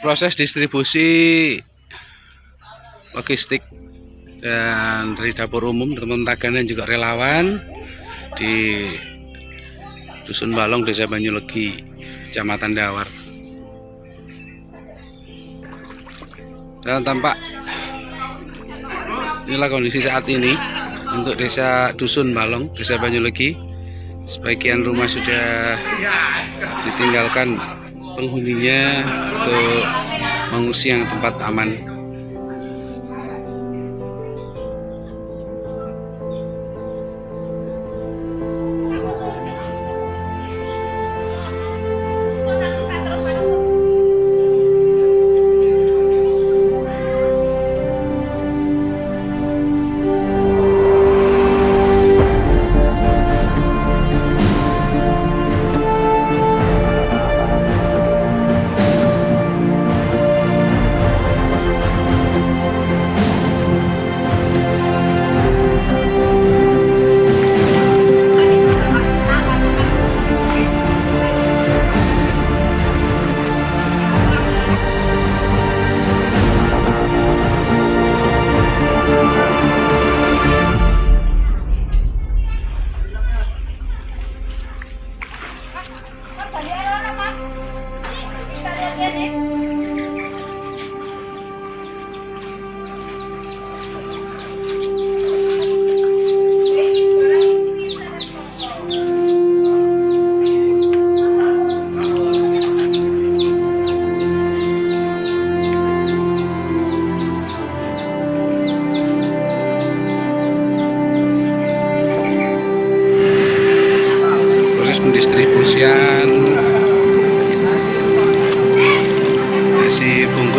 proses distribusi logistik dan dari dapur umum teman-teman Tagana juga relawan di Dusun Balong Desa Banyulegi Kecamatan Dawar. Dan tampak inilah kondisi saat ini untuk desa Dusun Balong Desa Banyulegi. Sebagian rumah sudah ditinggalkan penghuninya untuk mengungsi yang tempat aman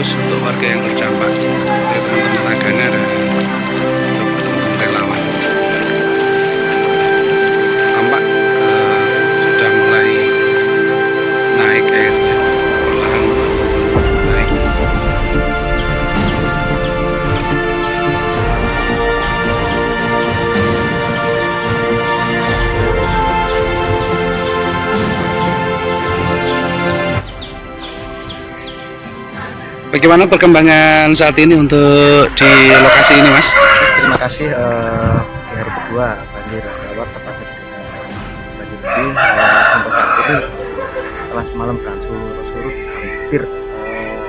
bungkus untuk warga yang terdampak Bagaimana perkembangan saat ini untuk di lokasi ini, Mas? Terima kasih uh, di hari kedua banjir lewat tepatnya di desa banjir ini uh, sampai saat ini setelah semalam berangsur surut hampir uh,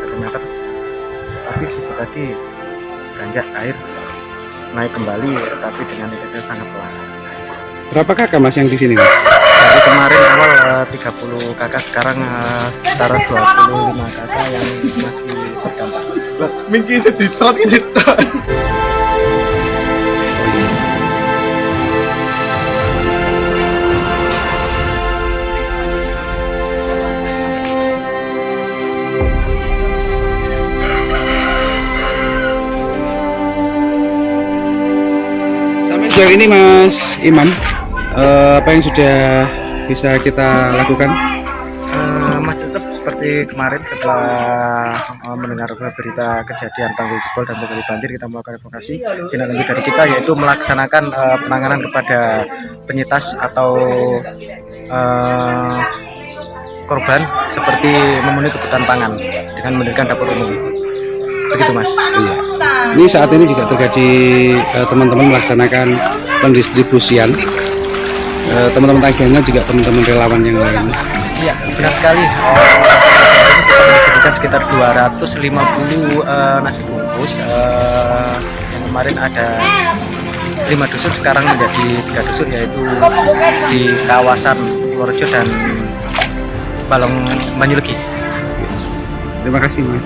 satu meter tapi sudah tadi beranjak air naik kembali tapi dengan intensitas sangat pelan. Berapa kakak mas yang di sini, Mas? Dari kemarin awal uh, 30 kakak sekarang uh, sekitar 25 kakak yang masih terdampak. Mingki sedih serot gitu. Sampai sejauh ini, Mas Imam, eh, apa yang sudah bisa kita lakukan? Eh, masih tetap seperti kemarin setelah eh, mendengar berita kejadian tanggul jebol dan terjadi banjir kita melakukan evakuasi tindak lanjut dari kita yaitu melaksanakan eh, penanganan kepada penyintas atau eh, korban seperti memenuhi kebutuhan pangan dengan mendirikan dapur umum begitu mas Iya. Ini saat ini juga terjadi teman-teman melaksanakan pendistribusian. Eh, Teman-teman Tagana juga teman-teman relawan yang lain. iya benar sekali kita sekitar 250 eh, nasi bungkus eh, yang kemarin ada lima dusun sekarang menjadi tiga dusun yaitu di kawasan Purworejo dan Balong Banyulegi Terima kasih, Mas.